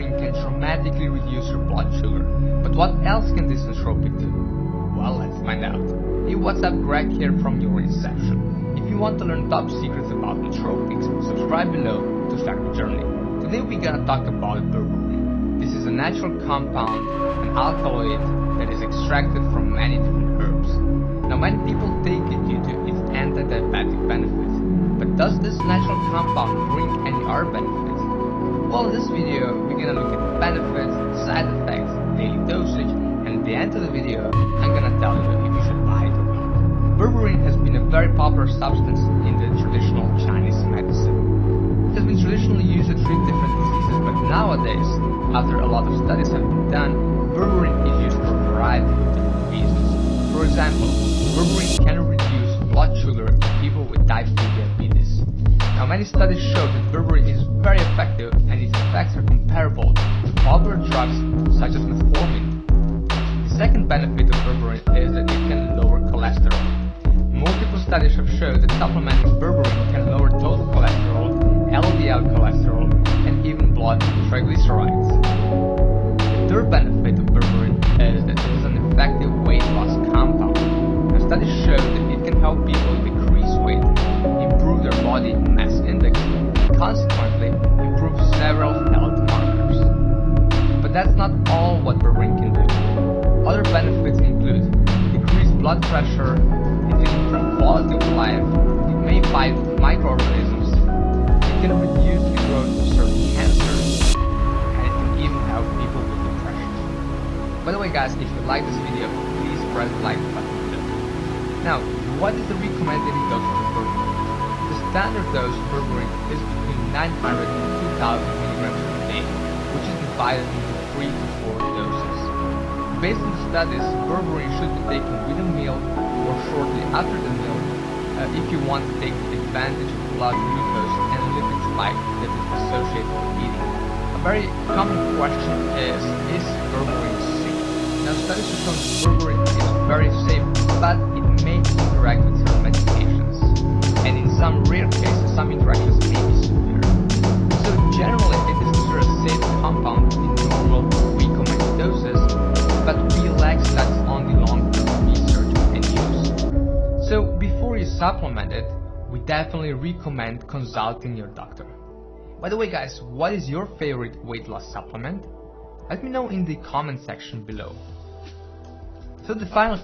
berberine can dramatically reduce your blood sugar. But what else can this nootropic do? Well, let's find out. Hey, what's up, Greg here from your Inception. If you want to learn top secrets about nootropics, subscribe below to start your journey. Today we're gonna talk about berberine. This is a natural compound, an alkaloid that is extracted from many different herbs. Now many people take it due to its anti-diabetic benefits. But does this natural compound bring any other benefits? Well, in this video, we're gonna look at the benefits, side effects, daily dosage, and at the end of the video, I'm gonna tell you if you should buy it or not. Berberine has been a very popular substance in the traditional Chinese medicine. It has been traditionally used to treat different diseases, but nowadays, after a lot of studies have been done, berberine is used for a variety of different reasons. For example, berberine can reduce blood sugar in people with type 2 diabetes. Now many studies show that berberine is very effective effects are comparable to popular drugs such as metformin. The second benefit of berberine is that it can lower cholesterol. Multiple studies have shown that supplementing berberine can lower total cholesterol, LDL cholesterol, and even blood triglycerides. The third benefit of berberine that's not all what berberine can do. Other benefits include decreased blood pressure, it can quality of life, it may fight microorganisms, it can reduce the growth of certain cancers, and it can even help people with depression. By the way guys, if you like this video, please press the like button. Now, what is the recommended dose of berberine? The standard dose of berberine is between 900 and 2000 milligrams per day, which is divided into Based on studies, berberine should be taken with a meal or shortly after the meal uh, if you want to take advantage of blood glucose and lipid spike that is associated with eating. A very common question is, is berberine safe? Now studies have shown that berberine is very safe, but it may interact with certain medications. And in some rare cases, some interactions may before you supplement it, we definitely recommend consulting your doctor. By the way guys, what is your favorite weight loss supplement? Let me know in the comment section below. So the final